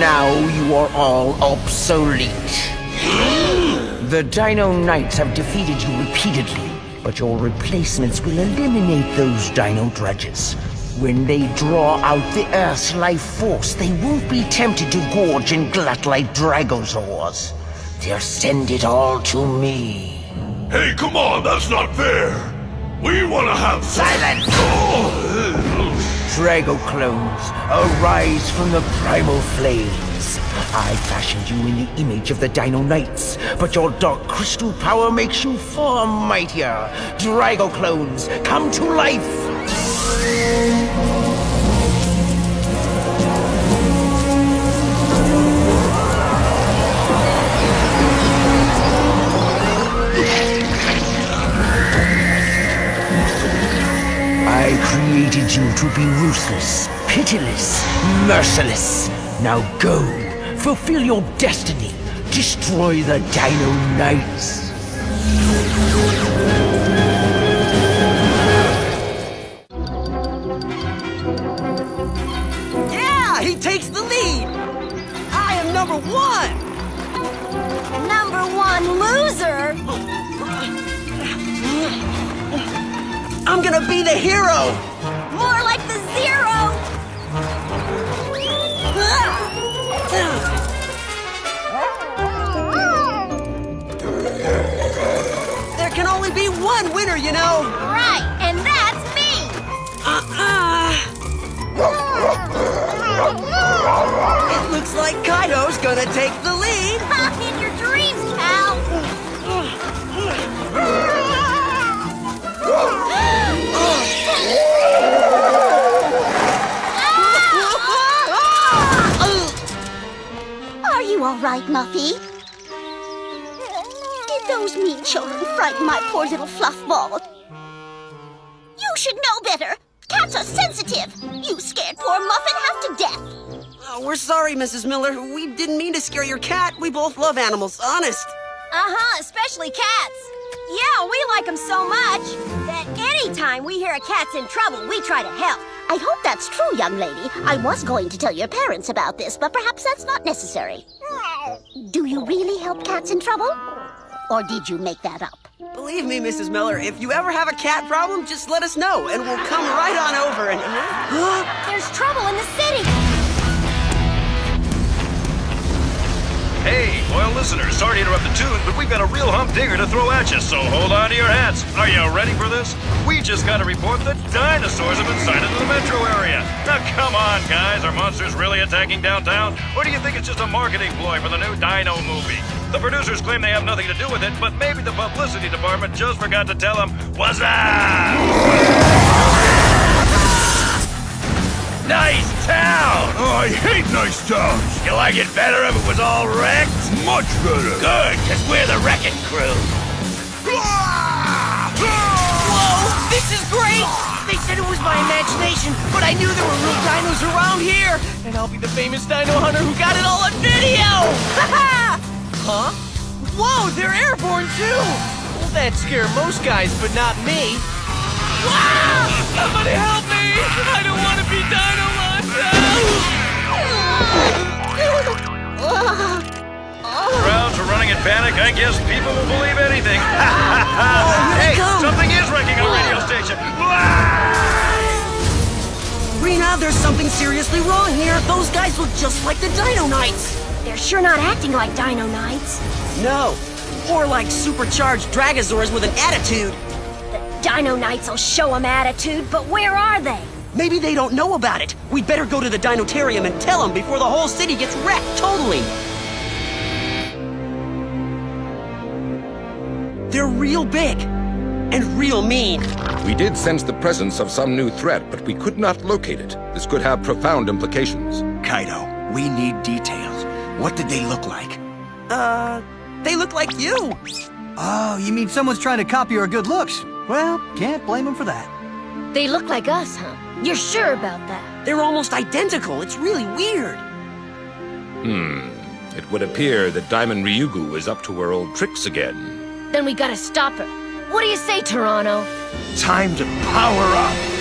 Now, you are all obsolete. The Dino Knights have defeated you repeatedly, but your replacements will eliminate those Dino Drudges. When they draw out the Earth's life force, they won't be tempted to gorge and glut like Dragosaurs. They'll send it all to me. Hey, come on, that's not fair. We want to have Silence! Oh! Drago clones, arise from the primal flames. I fashioned you in the image of the Dino Knights, but your dark crystal power makes you far mightier. Drago clones, come to life! Created you to be ruthless, pitiless, merciless. Now go, fulfill your destiny, destroy the Dino Knights. Yeah, he takes the lead. I am number one. Number one loser! I'm gonna be the hero. You know. Right, and that's me! Uh-uh. It looks like Kaito's gonna take the lead. In your dreams, pal! Ah! Are you all right, Muffy? Those mean children frighten my poor little fluff ball? You should know better. Cats are sensitive. You scared poor Muffin half to death. Oh, we're sorry, Mrs. Miller. We didn't mean to scare your cat. We both love animals, honest. Uh-huh, especially cats. Yeah, we like them so much that anytime we hear a cat's in trouble, we try to help. I hope that's true, young lady. I was going to tell your parents about this, but perhaps that's not necessary. Do you really help cats in trouble? Or did you make that up? Believe me, Mrs. Miller, if you ever have a cat problem, just let us know, and we'll come right on over and... There's trouble in the city. Hey, loyal listeners, sorry to interrupt the tune, but we've got a real hump digger to throw at you, so hold on to your hats. Are you ready for this? We just got a report that dinosaurs have been sighted in the metro area. Now, come on, guys. Are monsters really attacking downtown? Or do you think it's just a marketing ploy for the new Dino movie? The producers claim they have nothing to do with it, but maybe the publicity department just forgot to tell them, what's up? Nice town! Oh, I hate nice towns. You like it better if it was all wrecked? Much better. Good, because we're the wrecking crew. Whoa, this is great! They said it was my imagination, but I knew there were real dinos around here! And I'll be the famous dino hunter who got it all on video! Huh? Whoa, they're airborne too! Well, that scare most guys, but not me. Wow! Somebody help me! I don't want to be Dino ah! Crowds are running in panic. I guess people will believe anything. oh, hey, something is wrecking our radio station. Rena, there's something seriously wrong here. Those guys look just like the Dino Knights. They're sure not acting like Dino Knights. No, or like supercharged Dragosaurs with an attitude. The Dino Knights will show them attitude, but where are they? Maybe they don't know about it. We'd better go to the Dinotarium and tell them before the whole city gets wrecked totally. They're real big and real mean. We did sense the presence of some new threat, but we could not locate it. This could have profound implications. Kaito, we need details. What did they look like? Uh, they look like you. Oh, you mean someone's trying to copy our good looks? Well, can't blame them for that. They look like us, huh? You're sure about that? They're almost identical. It's really weird. Hmm. It would appear that Diamond Ryugu is up to her old tricks again. Then we gotta stop her. What do you say, Tyranno? Time to power up!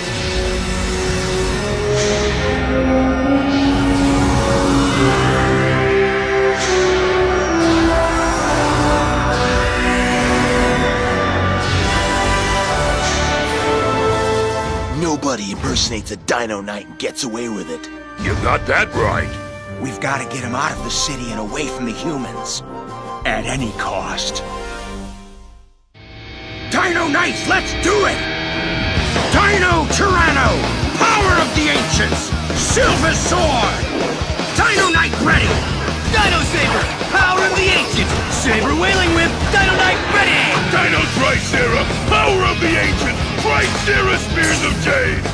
Impersonates a Dino Knight and gets away with it. You got that right. We've got to get him out of the city and away from the humans. At any cost. Dino Knights, let's do it! Dino Tyranno! Power of the Ancients! Silver Sword! Dino Knight ready! Dino Saber, power of the ancients. Saber wailing whip, Dino Knight ready. Dino Tricera, power of the ancient. Tricera spears of jade.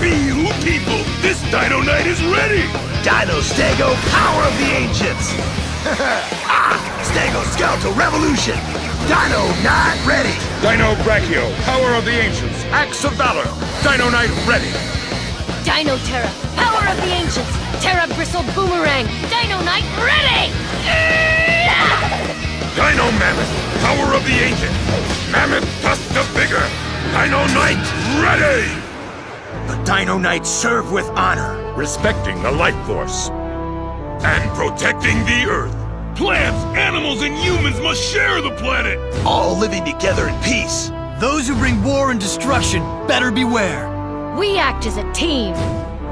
Be you people, this Dino Knight is ready. Dino Stego, power of the ancients! ah! Stego Skeletal Revolution! Dino Knight ready! Dino Brachio, power of the ancients, axe of valor. Dino Knight ready. Dino Terra, power of the ancients. Terra bristled boomerang. Dino Knight ready! Dino Mammoth, power of the ancient. Mammoth tusk of vigor. Dino Knight ready. The Dino Knights serve with honor. Respecting the life force. And protecting the Earth. Plants, animals, and humans must share the planet. All living together in peace. Those who bring war and destruction better beware. We act as a team.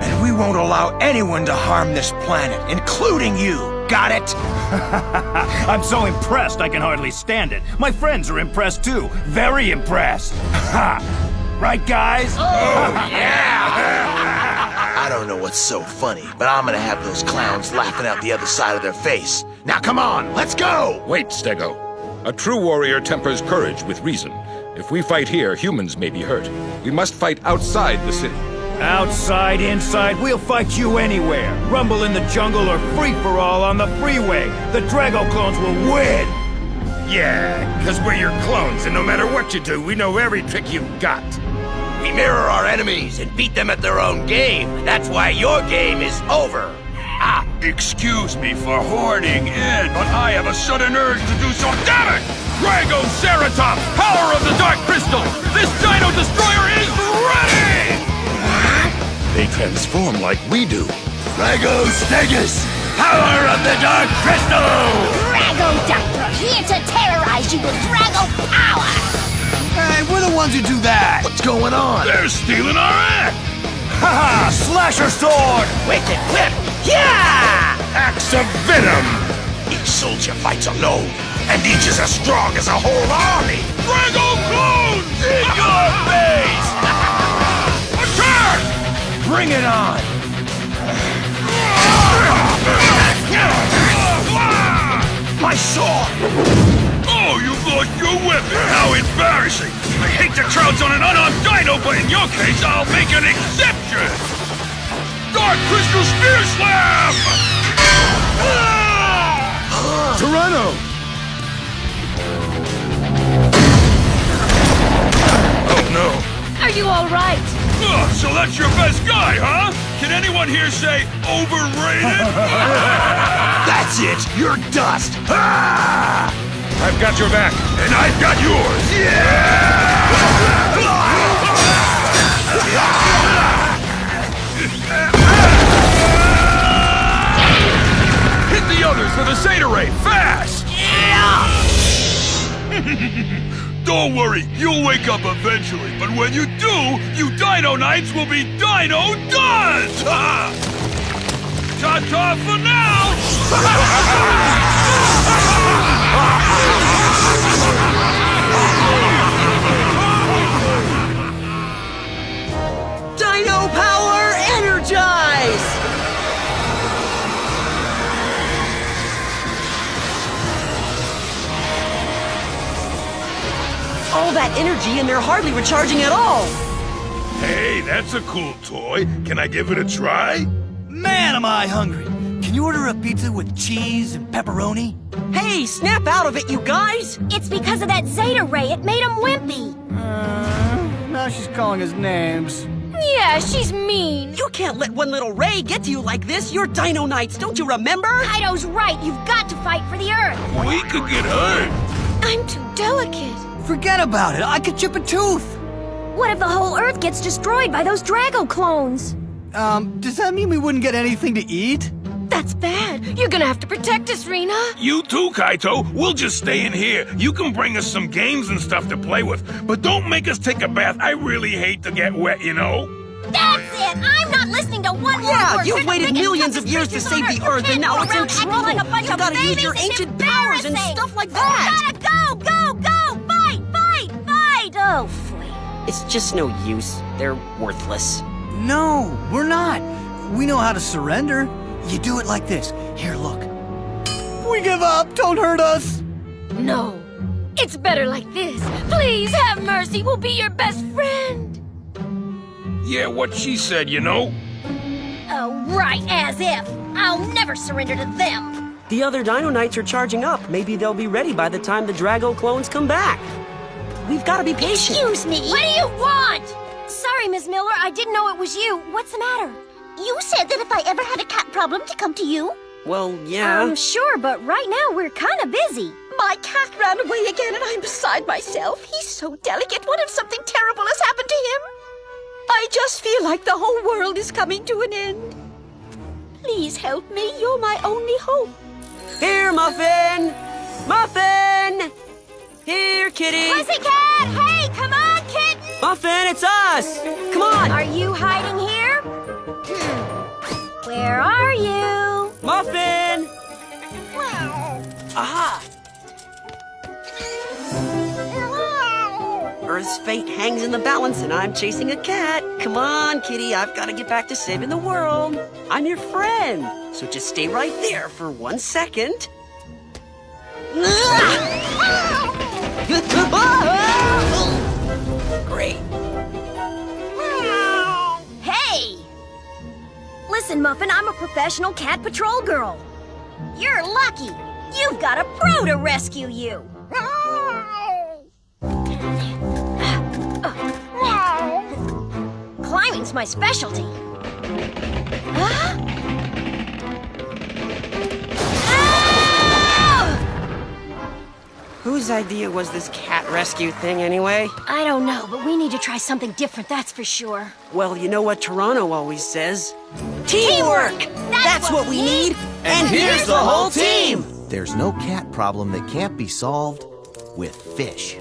And we won't allow anyone to harm this planet, including you. Got it? I'm so impressed I can hardly stand it. My friends are impressed too. Very impressed. Right, guys? Oh, yeah! I don't know what's so funny, but I'm gonna have those clowns laughing out the other side of their face. Now come on, let's go! Wait, Stego. A true warrior tempers courage with reason. If we fight here, humans may be hurt. We must fight outside the city. Outside, inside, we'll fight you anywhere. Rumble in the jungle or free-for-all on the freeway. The Drago clones will win! Yeah, because we're your clones, and no matter what you do, we know every trick you've got. We mirror our enemies and beat them at their own game. That's why your game is over. Ah, Excuse me for hoarding in, but I have a sudden urge to do so. Damn it! Drago Ceratops, power of the Dark Crystal! This Dino Destroyer transform like we do. Drago Stegus, power of the Dark Crystal! Drago Doctor, here to terrorize you with Drago power! Hey, we're the ones who do that. What's going on? They're stealing our act! Haha! Slasher sword! Wicked Whip! Yeah! Axe of Venom! Each soldier fights alone, and each is as strong as a whole army! Drago Clones! In your face! Attack! Bring it on! My sword! Oh, you've lost your weapon! How embarrassing! I hate to trounce on an unarmed dino, but in your case, I'll make an exception! Dark Crystal Spear Slam! Ah! Tyranno! Oh no! Are you all right? Ugh, so that's your best guy, huh? Can anyone here say overrated? That's it! You're dust! Ah! I've got your back. and I've got yours! Hit the others with a Zeta Ray, fast! Don't worry, you'll wake up eventually, but when you do, you Dino Knights will be Dino done! Ta-ta for now! Dino power All that energy and they're hardly recharging at all. Hey, that's a cool toy. Can I give it a try? Man, am I hungry. Can you order a pizza with cheese and pepperoni? Hey, snap out of it, you guys! It's because of that Zeta Ray. It made him wimpy. Uh, now she's calling us names. Yeah, she's mean. You can't let one little ray get to you like this. You're Dino Knights, don't you remember? Kaito's right. You've got to fight for the Earth. We could get hurt. I'm too delicate. Forget about it. I could chip a tooth. What if the whole Earth gets destroyed by those Drago clones? Um, does that mean we wouldn't get anything to eat? That's bad. You're gonna have to protect us, Rena. You too, Kaito. We'll just stay in here. You can bring us some games and stuff to play with, but don't make us take a bath. I really hate to get wet, you know. That's it! I'm not listening to one more Yeah, word. you've You're waited millions of years to save the Earth. Earth, and now it's go in trouble. Like a bunch You of gotta use your ancient powers and stuff like that. Oh, phooey. It's just no use. They're worthless. No, we're not. We know how to surrender. You do it like this. Here, look. We give up. Don't hurt us. No. It's better like this. Please have mercy. We'll be your best friend. Yeah, what she said, you know? Oh, right, as if. I'll never surrender to them. The other Dino Knights are charging up. Maybe they'll be ready by the time the Drago clones come back. We've got to be patient. Excuse me. What do you want? Sorry, Miss Miller. I didn't know it was you. What's the matter? You said that if I ever had a cat problem to come to you. Well, yeah. I'm um, sure, but right now we're kind of busy. My cat ran away again and I'm beside myself. He's so delicate. What if something terrible has happened to him? I just feel like the whole world is coming to an end. Please help me. You're my only hope. Here, Muffin! Muffin! Here, kitty! Pussycat! Hey, come on, kitten! Muffin, it's us! Come on! Are you hiding here? Hmm. Where are you? Muffin! Aha! Earth's fate hangs in the balance, and I'm chasing a cat. Come on, kitty, I've got to get back to saving the world. I'm your friend, so just stay right there for one second. Great. Hmm. Hey! Listen, Muffin, I'm a professional cat patrol girl. You're lucky. You've got a pro to rescue you. Climbing's my specialty. Whose idea was this cat rescue thing, anyway? I don't know, but we need to try something different, that's for sure. Well, you know what Tyranno always says? Teamwork! That's, what we need, and here's the whole team! There's no cat problem that can't be solved with fish.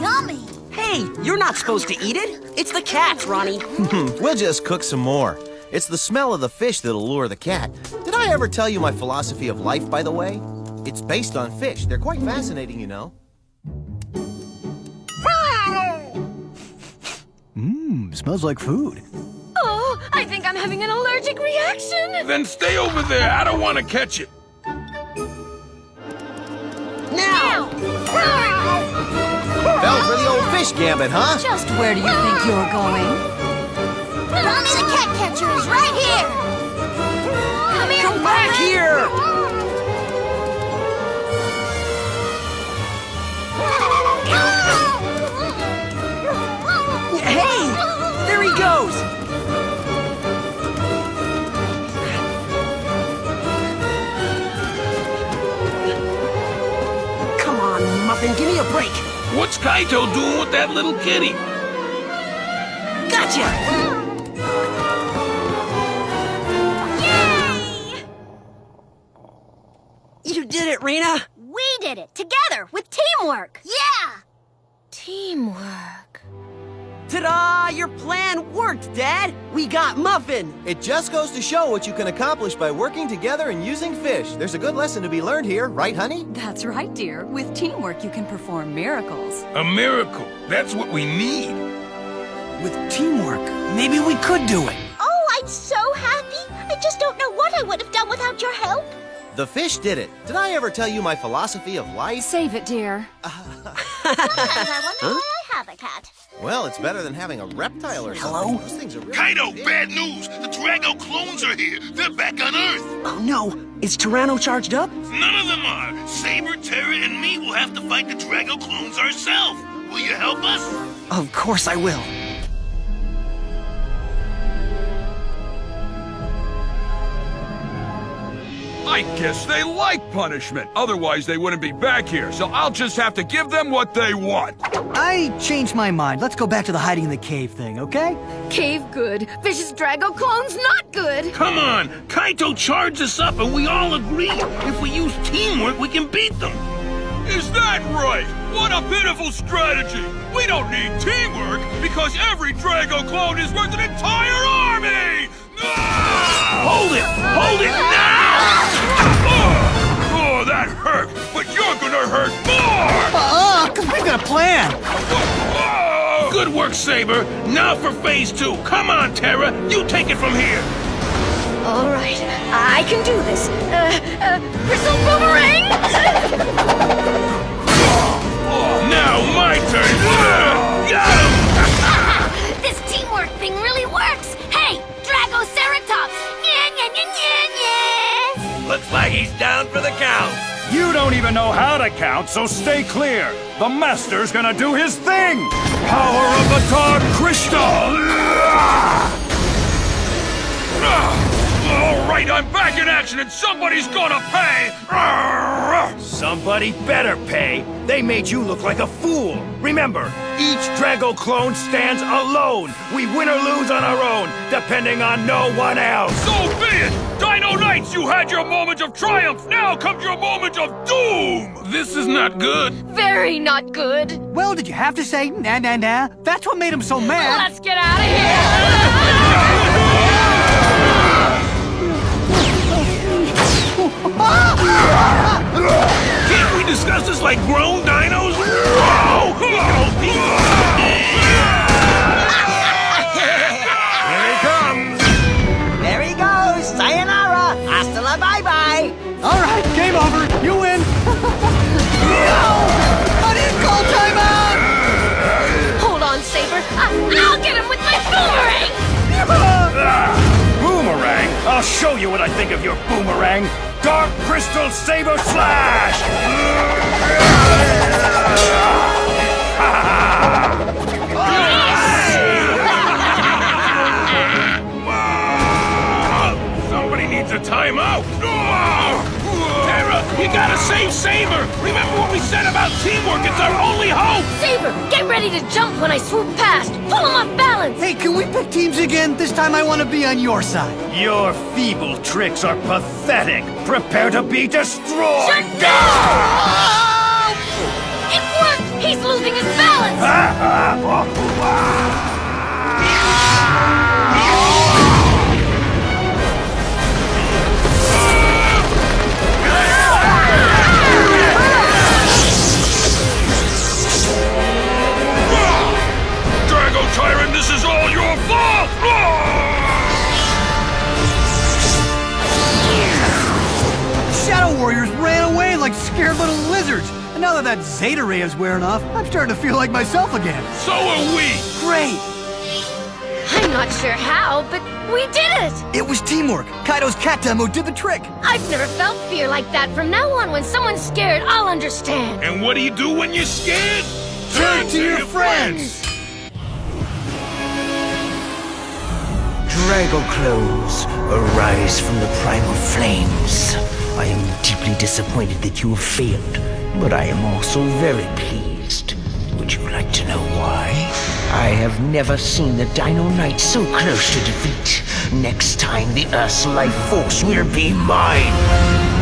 Yummy. Hey, you're not supposed to eat it. It's the cats, Ronnie. we'll just cook some more. It's the smell of the fish that'll lure the cat. Did I ever tell you my philosophy of life, by the way? It's based on fish. They're quite fascinating, you know. Mmm, smells like food. Oh, I think I'm having an allergic reaction. Then stay over there. I don't want to catch it. Now! Fell for the old fish gambit, huh? Just where do you think you're going? Mommy the cat catcher is right here. Come here, Come back here! What's Kaito doing with that little kitty? Gotcha! Yay! You did it, Rena! We did it together with teamwork. Yeah. Teamwork. Ta-da! Your plan worked, Dad! We got Muffin! It just goes to show what you can accomplish by working together and using fish. There's a good lesson to be learned here, right, honey? That's right, dear. With teamwork, you can perform miracles. A miracle. That's what we need. With teamwork, maybe we could do it. Oh, I'm so happy. I just don't know what I would have done without your help. The fish did it. Did I ever tell you my philosophy of life? Save it, dear. Sometimes I wonder why I have a cat. Well, it's better than having a reptile or something. Hello? Those things are really Kaito, big. bad news. The Drago clones are here. They're back on Earth. Oh no! Is Tyranno charged up? None of them are. Saber, Terra, and me will have to fight the Drago clones ourselves. Will you help us? Of course I will. I guess they like punishment. Otherwise, they wouldn't be back here. So I'll just have to give them what they want. I changed my mind. Let's go back to the hiding in the cave thing, okay? Cave good. Vicious Drago clones not good. Come on. Kaito charged us up, and we all agree. If we use teamwork, we can beat them. Is that right? What a pitiful strategy. We don't need teamwork because every Drago clone is worth an entire army! Ah! Hold it! Hold it now! Oh, that hurt, but you're gonna hurt more! Because we've got a plan. Good work, Saber. Now for phase two. Come on, Terra. You take it from here. All right, I can do this. Uh, uh, Bristle Boomerang! Now my turn. Got him! this teamwork thing really works! Hey, Dragoceratops! Nya, nya, nya, nya, nya. Looks like he's down for the count. You don't even know how to count, so stay clear. The Master's gonna do his thing! Power of the Dark Crystal! All right, I'm back in action and somebody's gonna pay! Somebody better pay. They made you look like a fool. Remember, each Drago clone stands alone. We win or lose on our own, depending on no one else. So be it! Dino Knights, you had your moment of triumph! Now comes your moment of doom! This is not good. Very not good. Well, did you have to say nah nah nah? That's what made him so mad. Let's get out of here! Can't we discuss this like grown dinos? Whoa! Here he comes. There he goes. Sayonara. Hasta la bye-bye. All right, game over. You win. no! I didn't call timeout! Hold on, Saber. I- I'll get him with my boomerang! Boomerang! I'll show you what I think of your boomerang! Dark Crystal Saber Slash! Somebody needs a timeout. Terra, you gotta save Saber. Remember what we said about teamwork? It's our only hope. Saber, get ready to jump when I swoop past. Pull him off balance. Hey, can we pick teams again? This time I want to be on your side. Your feeble tricks are pathetic! Prepare to be destroyed! Shut down! It worked! He's losing his balance! Ah, ah, is all your fault! Shadow Warriors ran away like scared little lizards. And now that that Zeta Ray is wearing off, I'm starting to feel like myself again. So are we! Great! I'm not sure how, but we did it! It was teamwork. Kaito's cat demo did the trick. I've never felt fear like that. From now on, when someone's scared, I'll understand. And what do you do when you're scared? Turn to your friends. Drago clones, arise from the primal flames. I am deeply disappointed that you have failed, but I am also very pleased. Would you like to know why? I have never seen the Dino Knight so close to defeat. Next time, the Earth's life force will be mine.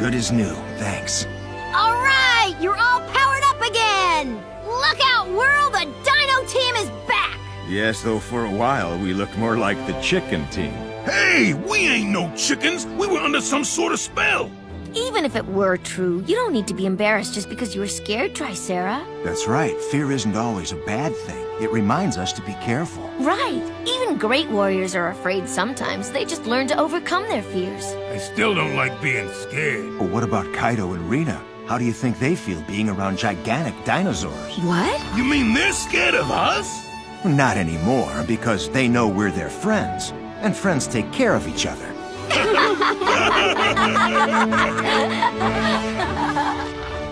Good as new, thanks. All right, you're all powered up again. Look out, world! The Dino team is back. Yes, though for a while we looked more like the chicken team. Hey, we ain't no chickens. We were under some sort of spell. Even if it were true, you don't need to be embarrassed just because you were scared, Tricera. That's right. Fear isn't always a bad thing. It reminds us to be careful. Right. Even great warriors are afraid sometimes. They just learn to overcome their fears. I still don't like being scared. But what about Kaito and Rena? How do you think they feel being around gigantic dinosaurs? What? You mean they're scared of us? Not anymore, because they know we're their friends. And friends take care of each other.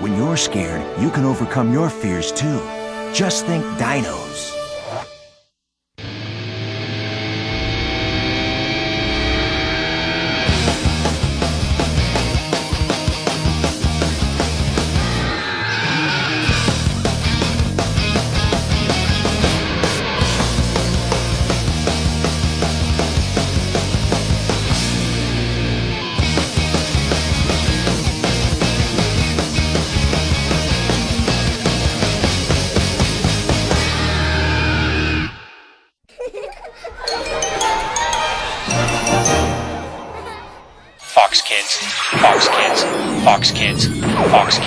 When you're scared, you can overcome your fears too. Just think dinos. Fox